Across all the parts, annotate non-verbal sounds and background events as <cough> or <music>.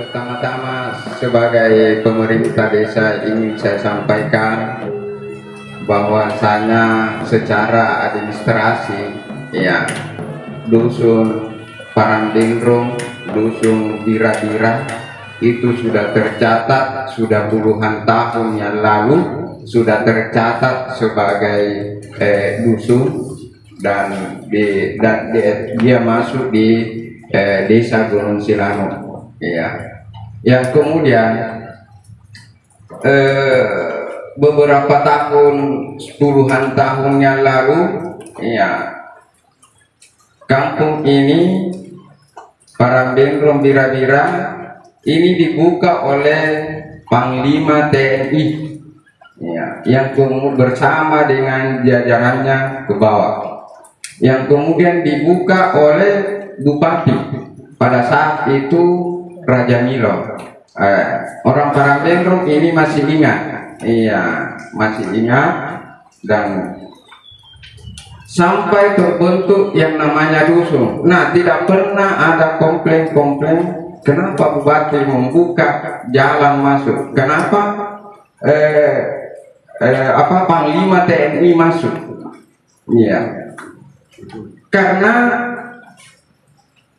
Pertama-tama sebagai pemerintah desa ingin saya sampaikan bahwasanya secara administrasi ya dusun Parandendrong, dusun Bira-Bira itu sudah tercatat sudah puluhan tahun yang lalu sudah tercatat sebagai eh, dusun dan di, dan di- dia masuk di eh, desa Gunung Silano ya yang kemudian eh, beberapa tahun puluhan tahun yang lalu ya kampung ini para Bendrom Bira-Bira ini dibuka oleh Panglima TNI ya, yang kemudian bersama dengan jajarannya ke bawah yang kemudian dibuka oleh Bupati. Pada saat itu Raja Milo. Eh, orang Parambendrong ini masih ingat. Iya masih ingat. Dan sampai terbentuk yang namanya dusun nah tidak pernah ada komplain-komplain kenapa Bupati membuka jalan masuk? Kenapa eh, eh, apa Panglima TNI masuk? Iya. Karena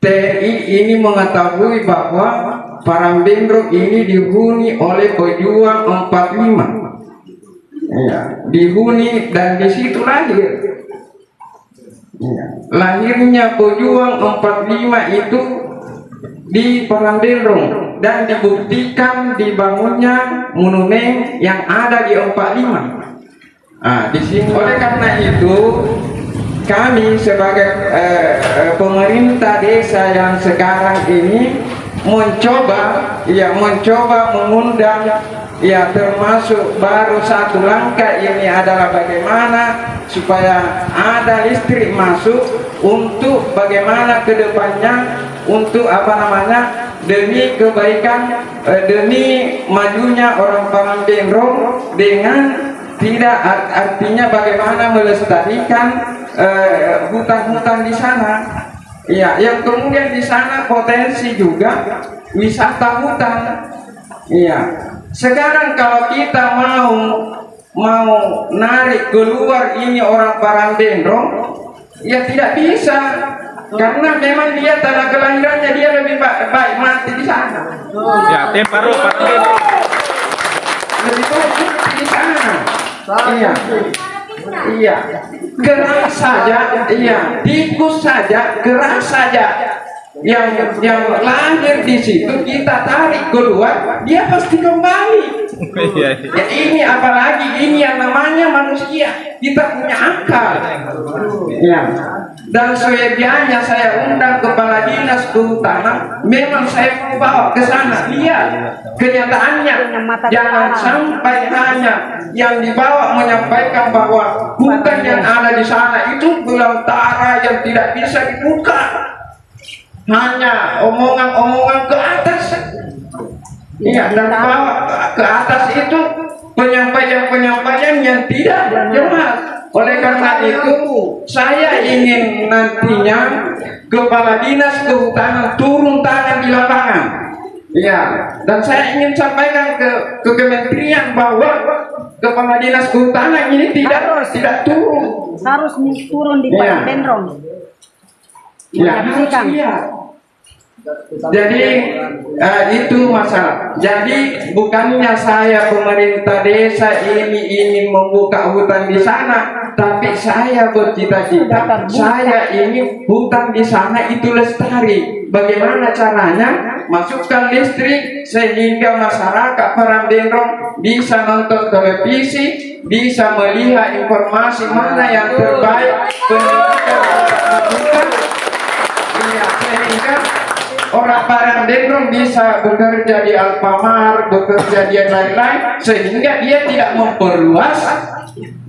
TNI ini mengetahui bahwa Parambendro ini dihuni oleh pejuang 45 ya, dihuni dan di situ lahir ya. lahirnya pejuang 45 itu di Parambendro dan dibuktikan dibangunnya monumen yang ada di 45 nah, di sini oleh karena itu kami sebagai eh, eh, pemerintah desa yang sekarang ini mencoba ya mencoba mengundang ya termasuk baru satu langkah ini adalah bagaimana supaya ada listrik masuk untuk bagaimana ke depannya untuk apa namanya demi kebaikan eh, demi majunya orang Parambendrong dengan tidak art- artinya bagaimana melestarikan eh, hutan-hutan di sana. Iya, yang kemudian di sana potensi juga wisata hutan. Iya. Sekarang kalau kita mau mau narik keluar ini orang Parambendrong, ya tidak bisa karena memang dia tanah kelahirannya dia lebih ba- baik mati di sana. Ya, temparo Pak. lebih baik mati di sana. Iya. Iya. Gerak saja, iya. Tikus saja, gerak saja. Yang yang lahir di situ kita tarik keluar, dia pasti kembali. Iya, iya. Ya, ini apalagi ini yang namanya manusia. Kita punya akal. Ya. Dan seyogianya saya undang kepala dinas kehutanan, memang saya mau bawa ke sana. Lihat kenyataannya. Jangan sampai hanya yang dibawa menyampaikan bahwa hutan yang ada di sana itu belantara yang tidak bisa dibuka. Hanya omongan-omongan ke atas. Iya, dan bawa ke atas itu penyampaian-penyampaian yang tidak jelas. Oleh karena itu, saya ingin nantinya kepala dinas kehutanan turun tangan di lapangan. Iya, dan saya ingin sampaikan ke, ke kementerian bahwa kepala dinas kehutanan ini tidak tidak turun. harus turun di Iya. Parambendrong. Ya, Menyaksikan. iya. Jadi eh, itu masalah. Jadi bukannya saya pemerintah desa ini ingin membuka hutan di sana, tapi saya bercita-cita saya ingin hutan di sana itu lestari. Bagaimana caranya? Masukkan listrik sehingga masyarakat Parambendrong bisa nonton televisi, bisa melihat informasi mana yang terbaik pendidikan Iya, sehingga orang Parangdendrong bisa bekerja di Alfamart, bekerja di lain-lain, sehingga dia tidak memperluas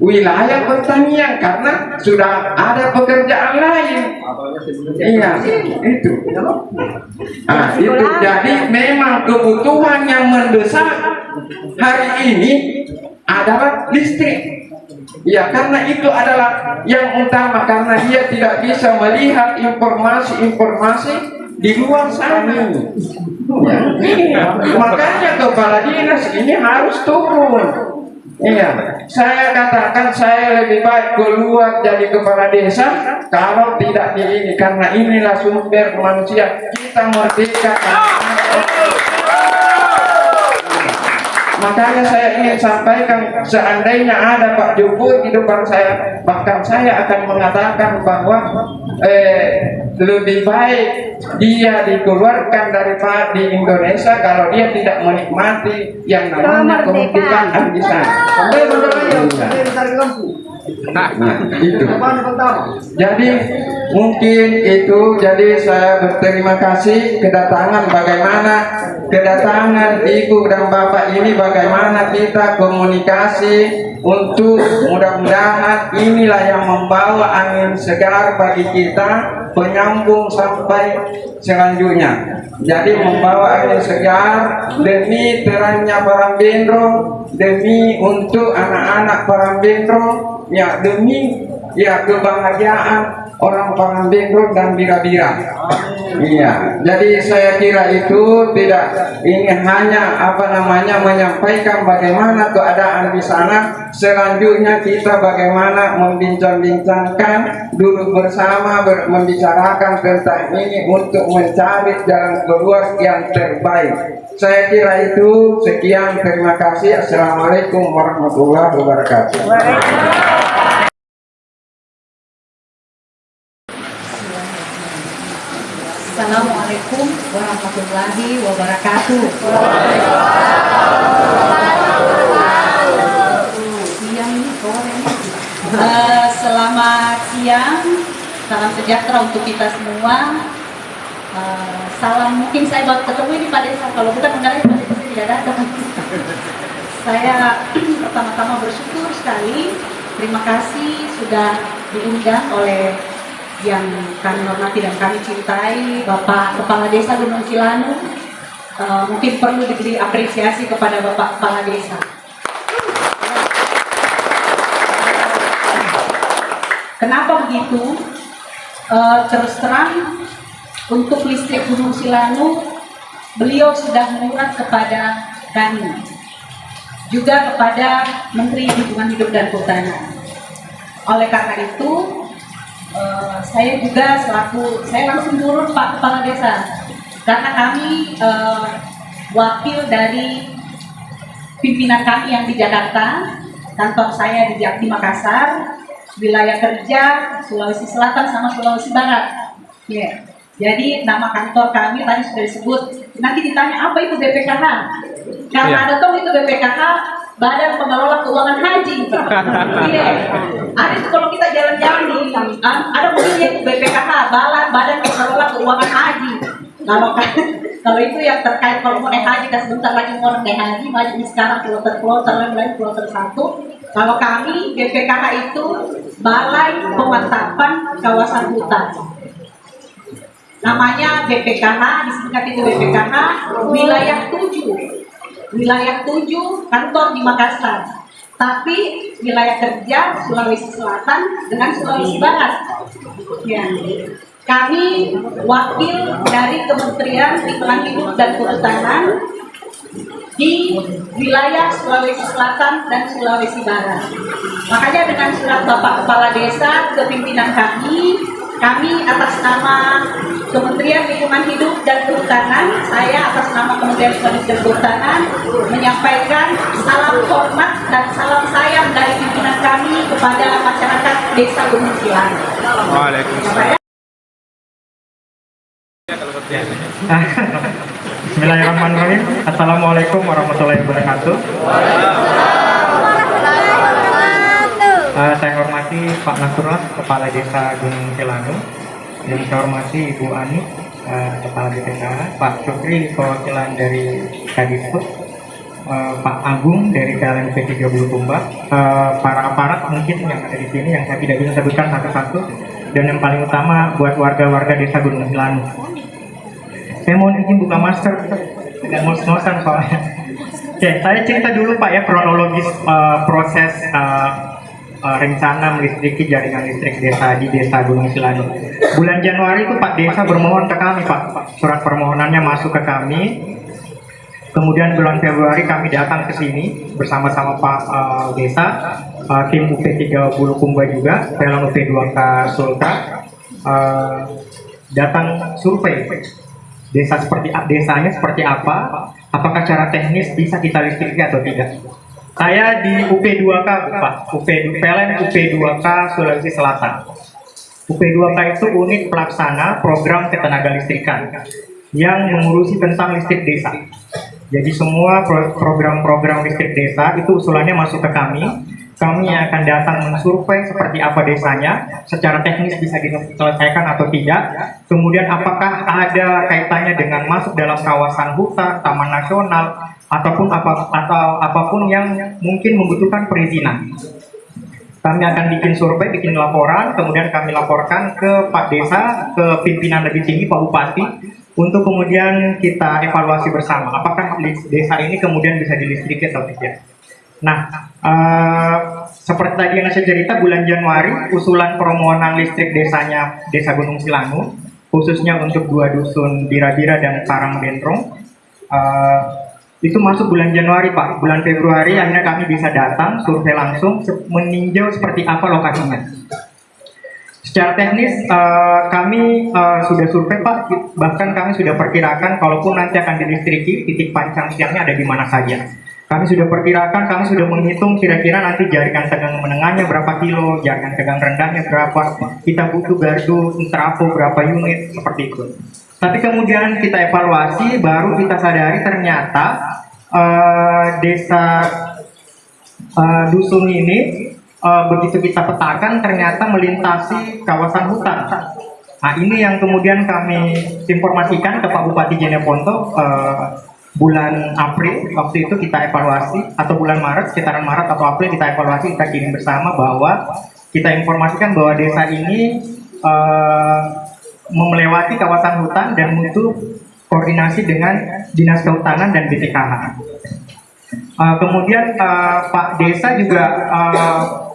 wilayah pertanian karena sudah ada pekerjaan lain. Iya, itu. Nah, itu jadi memang kebutuhan yang mendesak hari ini adalah listrik. Ya karena itu adalah yang utama karena dia tidak bisa melihat informasi-informasi di luar sana. Ya. Makanya kepala dinas ini harus turun. Iya, saya katakan saya lebih baik keluar jadi kepala desa kalau tidak di ini karena inilah sumber manusia kita merdeka. Makanya saya ingin sampaikan seandainya ada Pak Jokowi di depan saya, bahkan saya akan mengatakan bahwa eh, lebih baik dia dikeluarkan dari Pak di Indonesia kalau dia tidak menikmati yang namanya kemerdekaan. di sana. Nah, itu. Jadi mungkin itu jadi saya berterima kasih kedatangan bagaimana kedatangan ibu dan bapak ini bagaimana kita komunikasi untuk mudah-mudahan inilah yang membawa angin segar bagi kita penyambung sampai selanjutnya. Jadi membawa angin segar demi terangnya Parambendro, demi untuk anak-anak Parambendro, ya demi ya kebahagiaan orang Parambendro dan Bira-Bira. Iya, jadi saya kira itu tidak ini hanya apa namanya menyampaikan bagaimana keadaan di sana. Selanjutnya kita bagaimana membincang-bincangkan duduk bersama ber, membicarakan tentang ini untuk mencari jalan keluar yang terbaik. Saya kira itu sekian terima kasih. Assalamualaikum warahmatullahi wabarakatuh. Assalamualaikum warahmatullahi wabarakatuh. Eh, selamat siang, salam sejahtera untuk kita semua. Eh, salam mungkin saya baru ketemu ini Pak Desa, kalau bukan mengenai Pak Desa tidak datang. saya <clears throat> pertama-tama bersyukur sekali, terima kasih sudah diundang oleh yang kami hormati dan kami cintai Bapak Kepala Desa Gunung Cilanu. Uh, mungkin perlu diberi apresiasi kepada Bapak Kepala Desa. Kenapa begitu? Uh, terus terang untuk listrik Gunung Cilanu beliau sudah mengurat kepada kami. Juga kepada Menteri Lingkungan Hidup dan Kehutanan. Oleh karena itu Uh, saya juga selaku saya langsung turun Pak Kepala Desa karena kami uh, wakil dari pimpinan kami yang di Jakarta kantor saya di, di Makassar wilayah kerja Sulawesi Selatan sama Sulawesi Barat yeah. jadi nama kantor kami tadi sudah disebut nanti ditanya apa itu BPKH karena Yeah. ada toh itu BPKH Badan Pengelola Keuangan Haji. Iya. Ada itu kalau kita jalan-jalan di ah, ada mobilnya itu BPKH, Badan Pengelola Keuangan Haji. Kalau <laughs> kan kalau itu yang terkait kalau mau naik haji kan sebentar lagi mau naik haji, maju di sekarang kloter kloter lain kloter satu. Kalau kami BPKH itu Balai Pemantapan Kawasan Hutan. Namanya BPKH, disingkat itu BPKH wilayah 7 wilayah 7 kantor di Makassar. Tapi wilayah kerja Sulawesi Selatan dengan Sulawesi Barat. Ya. kami wakil dari Kementerian Lingkungan Hidup dan Kehutanan di wilayah Sulawesi Selatan dan Sulawesi Barat. Makanya dengan surat Bapak Kepala Desa ke pimpinan kami kami atas nama Kementerian Lingkungan Hidup dan Kehutanan, saya atas nama Kementerian Lingkungan Hidup dan Kehutanan menyampaikan salam hormat dan salam sayang dari pimpinan kami kepada masyarakat Desa Gunung. Waalaikumsalam. Bismillahirrahmanirrahim. Assalamualaikum warahmatullahi wabarakatuh. Uh, saya Pak Nasrullah, Kepala Desa Gunung Cilanu. Dan saya hormati Ibu Ani, uh, Kepala BPKH, Pak Syukri, perwakilan dari Kadisbud, uh, Pak Agung dari KLMP 3 Bulukumba, uh, para aparat mungkin yang ada di sini yang saya tidak bisa sebutkan satu-satu, dan yang paling utama buat warga-warga Desa Gunung Cilanu. Saya mohon izin buka masker dan ngos-ngosan soalnya. Oke, saya cerita dulu Pak ya kronologis uh, proses uh, uh, rencana melistriki jaringan listrik desa di desa Gunung Silanu. Bulan Januari itu Pak Desa bermohon ke kami Pak, surat permohonannya masuk ke kami. Kemudian bulan Februari kami datang ke sini bersama-sama Pak uh, Desa, uh, tim UP3 Bulukumba juga, Pelang UP2K Sultra, uh, datang survei desa seperti desanya seperti apa, apakah cara teknis bisa kita listriki atau tidak. Saya di UP2K Pak, UP PLN UP2K Sulawesi Selatan. UP2K itu unit pelaksana program ketenaga listrikan yang mengurusi tentang listrik desa. Jadi semua pro- program-program listrik desa itu usulannya masuk ke kami. Kami akan datang mensurvei seperti apa desanya, secara teknis bisa diselesaikan atau tidak. Kemudian apakah ada kaitannya dengan masuk dalam kawasan hutan, taman nasional, ataupun apa atau apa pun yang mungkin membutuhkan perizinan. Kami akan bikin survei, bikin laporan, kemudian kami laporkan ke Pak Desa, ke pimpinan lebih tinggi Pak Bupati, untuk kemudian kita evaluasi bersama. Apakah desa ini kemudian bisa dilistriki atau tidak? Nah, eh, seperti tadi yang saya cerita, bulan Januari usulan permohonan listrik desanya Desa Gunung Silanu, khususnya untuk dua dusun Bira-Bira dan Karangdendrong, eh, itu masuk bulan Januari Pak. Bulan Februari akhirnya kami bisa datang survei langsung meninjau seperti apa lokasinya. Secara teknis eh, kami eh, sudah survei Pak, bahkan kami sudah perkirakan kalaupun nanti akan dilistriki titik pancang siangnya ada di mana saja. Kami sudah perkirakan, kami sudah menghitung kira-kira nanti jaringan tegang menengahnya berapa kilo, jaringan tegang rendahnya berapa, kita butuh gardu, trafo berapa unit, seperti itu. Tapi kemudian kita evaluasi, baru kita sadari ternyata eh, desa eh, dusun ini eh, begitu kita petakan ternyata melintasi kawasan hutan. Nah ini yang kemudian kami informasikan ke Pak Bupati Jeneponto eh, bulan April waktu itu kita evaluasi atau bulan Maret sekitaran Maret atau April kita evaluasi kita kirim bersama bahwa kita informasikan bahwa desa ini eh, melewati kawasan hutan dan butuh koordinasi dengan dinas kehutanan dan BPKH. Uh, kemudian uh, Pak Desa juga uh,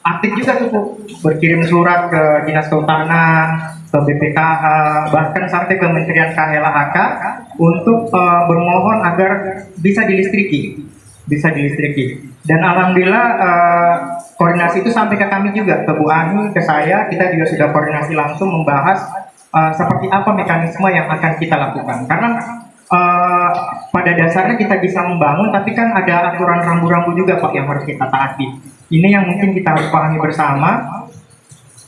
aktif juga tuh berkirim surat ke dinas kehutanan, ke BPKH, bahkan sampai ke Kementerian KLHK untuk uh, bermohon agar bisa dilistriki, bisa dilistriki. Dan alhamdulillah uh, koordinasi itu sampai ke kami juga, ke Bu Ani, ke saya, kita juga sudah koordinasi langsung membahas uh, seperti apa mekanisme yang akan kita lakukan. Karena uh, pada dasarnya kita bisa membangun, tapi kan ada aturan rambu-rambu juga Pak yang harus kita taati. Ini yang mungkin kita harus pahami bersama.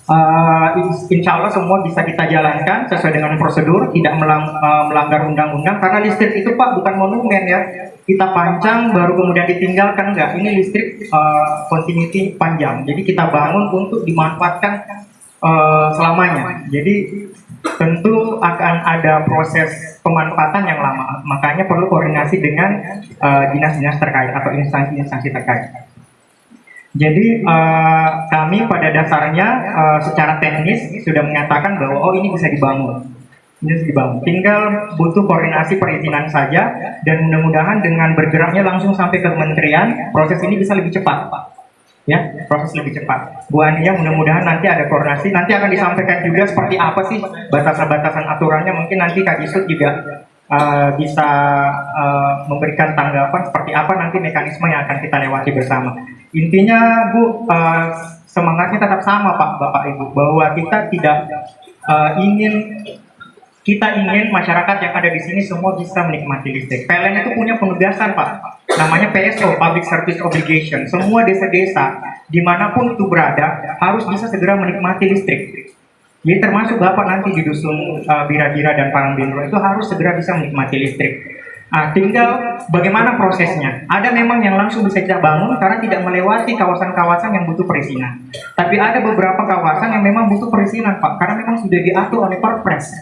Uh, insya Allah semua bisa kita jalankan sesuai dengan prosedur, tidak melang- uh, melanggar undang-undang. Karena listrik itu Pak bukan monumen ya. Kita pancang baru kemudian ditinggalkan enggak. Ini listrik uh, continuity panjang. Jadi kita bangun untuk dimanfaatkan uh, selamanya. Jadi tentu akan ada proses pemanfaatan yang lama. Makanya perlu koordinasi dengan uh, dinas-dinas terkait atau instansi-instansi terkait. Jadi uh, kami pada dasarnya uh, secara teknis sudah menyatakan bahwa oh ini bisa dibangun, ini bisa dibangun. Tinggal butuh koordinasi perizinan saja dan mudah-mudahan dengan bergeraknya langsung sampai ke kementerian proses ini bisa lebih cepat, Pak. Ya, proses lebih cepat. Bu Ania mudah-mudahan nanti ada koordinasi. Nanti akan disampaikan juga seperti apa sih batasan-batasan aturannya. Mungkin nanti Kak Yusuf juga uh, bisa uh, memberikan tanggapan seperti apa nanti mekanisme yang akan kita lewati bersama. Intinya Bu, uh, semangatnya tetap sama Pak, Bapak Ibu, bahwa kita tidak uh, ingin kita ingin masyarakat yang ada di sini semua bisa menikmati listrik. PLN itu punya penugasan Pak, namanya PSO (Public Service Obligation). Semua desa-desa di mana pun itu berada harus bisa segera menikmati listrik. Jadi termasuk Bapak nanti di dusun uh, Bira-Bira dan Parangbindro itu harus segera bisa menikmati listrik. Nah, tinggal bagaimana prosesnya. Ada memang yang langsung bisa kita bangun karena tidak melewati kawasan-kawasan yang butuh perizinan. Tapi ada beberapa kawasan yang memang butuh perizinan, Pak, karena memang sudah diatur oleh Perpres.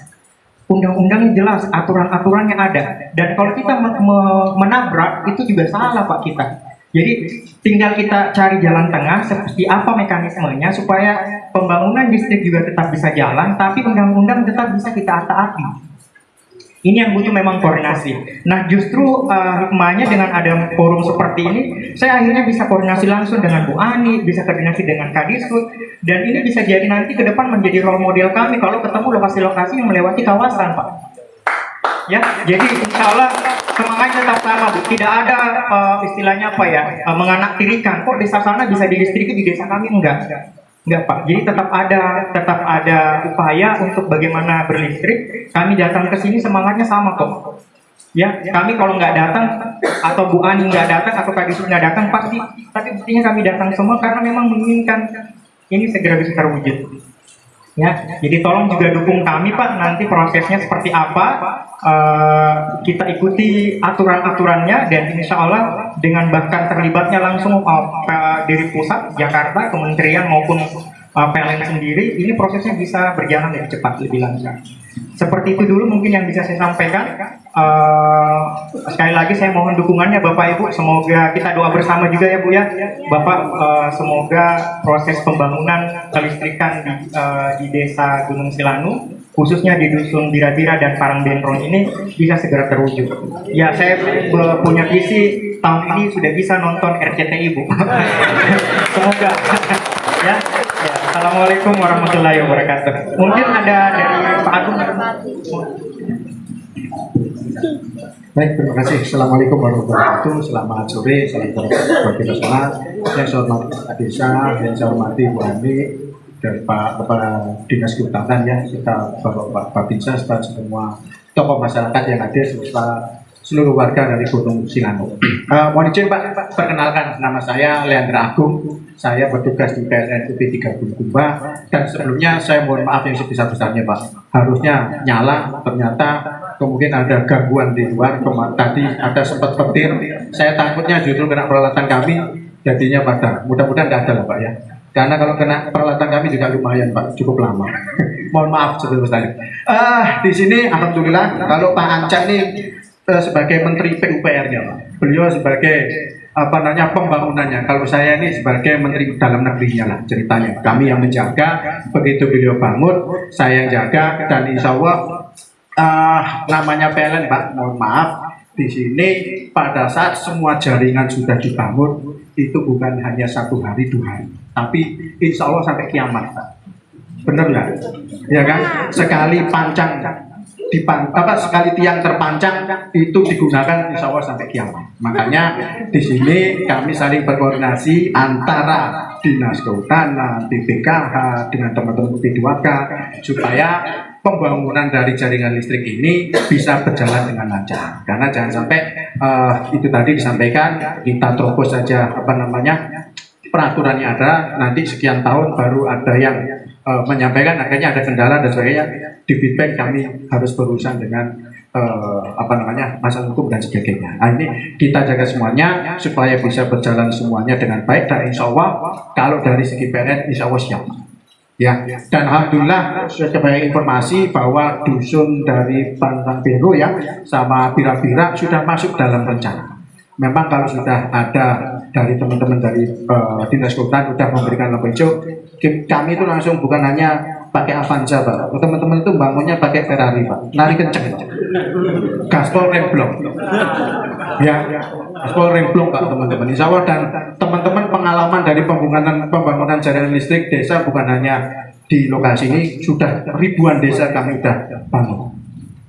Undang-undangnya jelas, aturan-aturannya ada. Dan kalau kita me- me- menabrak, itu juga salah, Pak, kita. Jadi tinggal kita cari jalan tengah seperti apa mekanismenya supaya pembangunan listrik juga tetap bisa jalan, tapi undang-undang tetap bisa kita taati. Ini yang butuh memang koordinasi. Nah justru uh, dengan ada forum seperti ini, saya akhirnya bisa koordinasi langsung dengan Bu Ani, bisa koordinasi dengan Kadisut, dan ini bisa jadi nanti ke depan menjadi role model kami kalau ketemu lokasi-lokasi yang melewati kawasan, Pak. Ya, jadi insya Allah semangatnya tetap sama, Bu. Tidak ada uh, istilahnya apa ya, uh, menganaktirikan. Kok desa sana bisa dilistriki, di desa kami enggak. Enggak Pak, jadi tetap ada tetap ada upaya untuk bagaimana berlistrik. Kami datang ke sini semangatnya sama kok. Ya, kami kalau nggak datang atau Bu Ani nggak datang atau Kak Disu nggak datang pasti, tapi buktinya kami datang semua karena memang menginginkan ini segera bisa terwujud. Ya, jadi tolong juga dukung kami Pak nanti prosesnya seperti apa. Uh, kita ikuti aturan-aturannya dan insya Allah dengan bahkan terlibatnya langsung uh, dari pusat Jakarta, kementerian maupun uh, PLN sendiri, ini prosesnya bisa berjalan lebih cepat, lebih lancar. Seperti itu dulu mungkin yang bisa saya sampaikan. Uh, sekali lagi saya mohon dukungannya Bapak Ibu. Semoga kita doa bersama juga ya Bu ya. Bapak uh, semoga proses pembangunan kelistrikan di, uh, di desa Gunung Silanu khususnya di dusun Bira-Bira dan Parangbentrong ini bisa segera terwujud. Ya saya punya visi tahun ini sudah bisa nonton RCTI Bu. <laughs> semoga <laughs> ya. ya. Assalamualaikum warahmatullahi wabarakatuh. Mungkin ada dari Pak Agung. Baik, terima kasih. Assalamualaikum warahmatullahi wabarakatuh. Selamat sore, salam bagi nasional. Yang saya hormati Pak Desa, saya hormati Bu Ani, dari Pak Kepala Dinas Kehutanan ya, kita Bapak Pak Babinsa, serta semua tokoh masyarakat yang hadir, serta seluruh warga dari Gunung Silano. Uh, mohon izin Pak, perkenalkan nama saya Leandra Agung, saya bertugas di PLN UP 3 Bulukumba, dan sebelumnya saya mohon maaf yang sebesar-besarnya Pak. Harusnya nyala, ternyata kemudian ada gangguan di luar, tadi ada sempat petir, saya takutnya justru kena peralatan kami, jadinya padam. Mudah-mudahan tidak ada lah Pak ya. Karena kalau kena peralatan kami juga lumayan Pak, cukup lama. <laughs> mohon maaf sebesar-besarnya. Uh, di sini Alhamdulillah, kalau Pak Anca nih sebagai Menteri PUPR-nya, Pak. Beliau sebagai apa namanya pembangunannya. Kalau saya ini sebagai Menteri Dalam Negerinya lah ceritanya. Kami yang menjaga, begitu beliau bangun, saya yang jaga dan insya Allah uh, namanya PLN Pak. Mohon maaf, di sini pada saat semua jaringan sudah dibangun itu bukan hanya satu hari dua hari, tapi insya Allah sampai kiamat Pak. Benar nggak? Ya kan? Sekali pancang dipan, apa sekali tiang terpancang itu digunakan insya Allah sampai kiamat. Makanya di sini kami saling berkoordinasi antara dinas kehutanan, BPKH dengan teman-teman P2K supaya pembangunan dari jaringan listrik ini bisa berjalan dengan lancar. Karena jangan sampai uh, itu tadi disampaikan kita terobos saja apa namanya peraturannya ada nanti sekian tahun baru ada yang uh, menyampaikan akhirnya ada kendala dan sebagainya di feedback kami harus berurusan dengan uh, apa namanya masalah hukum dan sebagainya. Nah, ini kita jaga semuanya supaya bisa berjalan semuanya dengan baik dan insya Allah kalau dari segi PNN insya Allah siap. Ya, dan alhamdulillah sebagai informasi bahwa dusun dari Pantang Biru ya sama Bira-Bira sudah masuk dalam rencana. Memang kalau sudah ada dari teman-teman dari uh, dinas kehutanan sudah memberikan lampu hijau, kami itu langsung bukan hanya pakai Avanza pak. Teman-teman itu bangunnya pakai Ferrari pak. Nari kenceng. Gaspol remblong ya gaspol remblong pak teman-teman. Insya Allah dan teman-teman pengalaman dari pembangunan pembangunan jaringan listrik desa bukan hanya di lokasi ini sudah ribuan desa kami sudah bangun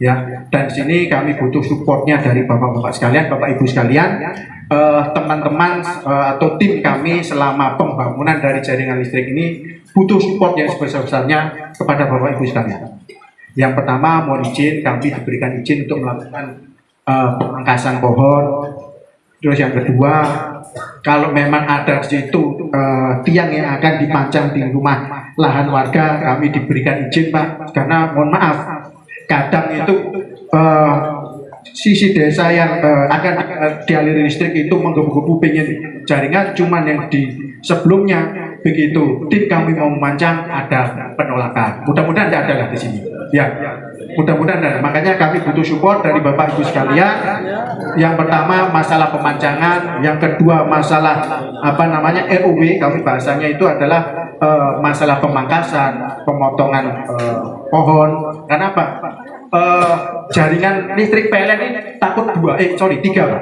ya dan sini kami butuh supportnya dari bapak-bapak sekalian bapak ibu sekalian teman-teman uh, uh, atau tim kami selama pembangunan dari jaringan listrik ini butuh support yang sebesar-besarnya kepada Bapak Ibu sekalian. Yang pertama, mohon izin kami diberikan izin untuk melakukan uh, pemangkasan pohon. Terus yang kedua, kalau memang ada di situ uh, tiang yang akan dipajang di rumah lahan warga, kami diberikan izin Pak. Karena mohon maaf, kadang itu uh, sisi desa yang uh, akan dialiri listrik itu menggebu-gebu pengen jaringan cuman yang di sebelumnya begitu tim kami mau memancang ada penolakan. Mudah-mudahan tidak ada lah di sini. Ya, mudah-mudahan ada. Makanya kami butuh support dari Bapak Ibu sekalian. Yang pertama masalah pemancangan, yang kedua masalah apa namanya RUW. Kami bahasanya itu adalah uh, masalah pemangkasan, pemotongan uh, pohon. Karena apa? Uh, jaringan listrik PLN ini takut dua, eh sorry tiga Pak.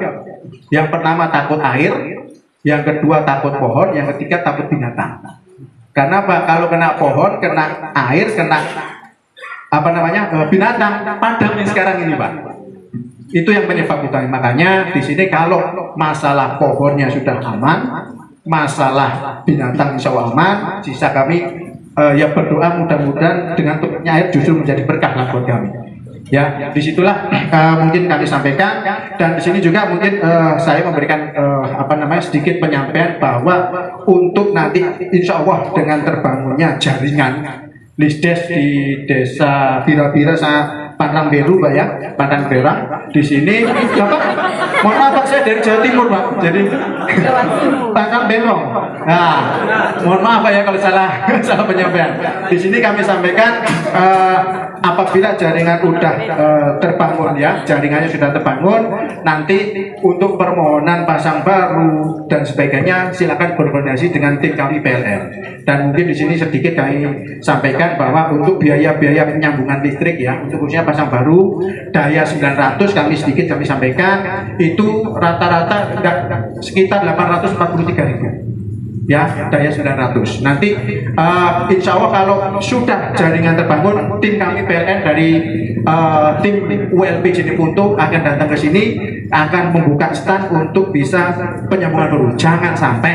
Yang pertama takut air, yang kedua takut pohon, yang ketiga takut binatang. Karena apa? Kalau kena pohon, kena air, kena apa namanya eh, binatang, padam yang sekarang ini Pak. Itu yang penyebab utama. Makanya di sini kalau masalah pohonnya sudah aman, masalah binatang insya Allah aman, sisa kami eh, ya berdoa mudah-mudahan dengan turunnya air justru menjadi berkah buat kami. Ya, di situlah eh, mungkin kami sampaikan dan di sini juga mungkin eh, saya memberikan eh, apa namanya sedikit penyampaian bahwa untuk nanti insya Allah dengan terbangunnya jaringan Lisdes di desa Bira-Bira Pantang Beru Pak ya, Pantang Berang. Di sini Bapak, mohon maaf Pak saya dari Jawa Timur Pak. Jadi Pantang Berong. Nah, mohon maaf Pak ya kalau salah <laughs> salah penyampaian. Di sini kami sampaikan eh, apabila jaringan udah eh, terbangun ya, jaringannya sudah terbangun, nanti untuk permohonan pasang baru dan sebagainya silakan berkoordinasi dengan tim kami PLN. Dan mungkin di sini sedikit kami sampaikan bahwa untuk biaya-biaya penyambungan listrik ya, untuk khususnya pasang baru daya 900 kami sedikit kami sampaikan itu rata-rata sekitar 843 ribu ya daya 900 nanti uh, insya Allah kalau sudah jaringan terbangun tim kami PLN dari uh, tim ULP Jenipuntu akan datang ke sini akan membuka stand untuk bisa penyambungan baru jangan sampai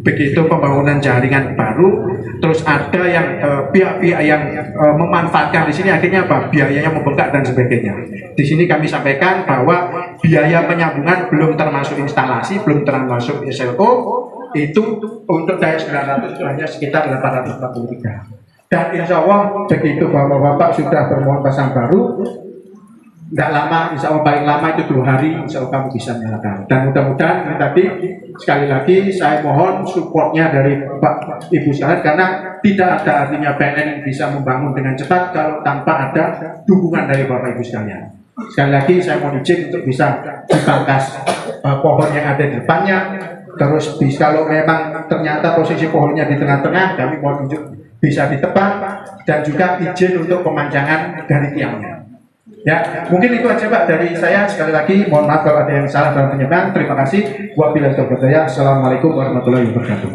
begitu pembangunan jaringan baru terus ada yang eh, pihak-pihak yang eh, memanfaatkan di sini akhirnya apa? Biayanya membengkak dan sebagainya. Di sini kami sampaikan bahwa biaya penyambungan belum termasuk instalasi belum termasuk SLO itu untuk daya 900 itu hanya sekitar 843 dan insya Allah begitu bapak-bapak sudah bermohon pasang baru tidak lama, insya Allah paling lama itu dua hari, insya Allah kamu bisa menyalakan. Dan mudah-mudahan tadi sekali lagi saya mohon supportnya dari Pak Ibu sekalian karena tidak ada artinya PLN bisa membangun dengan cepat kalau tanpa ada dukungan dari Bapak Ibu sekalian. Sekali lagi saya mohon izin untuk bisa dipangkas eh, pohon yang ada di depannya. Terus bisa, kalau memang ternyata posisi pohonnya di tengah-tengah, kami mohon unjuk bisa ditebang dan juga izin untuk pemanjangan dari tiangnya. Ya, mungkin itu aja Pak dari saya. Sekali lagi mohon maaf kalau ada yang salah dalam penyampaian. Terima kasih. Wabillahi taufiq. Assalamualaikum warahmatullahi wabarakatuh.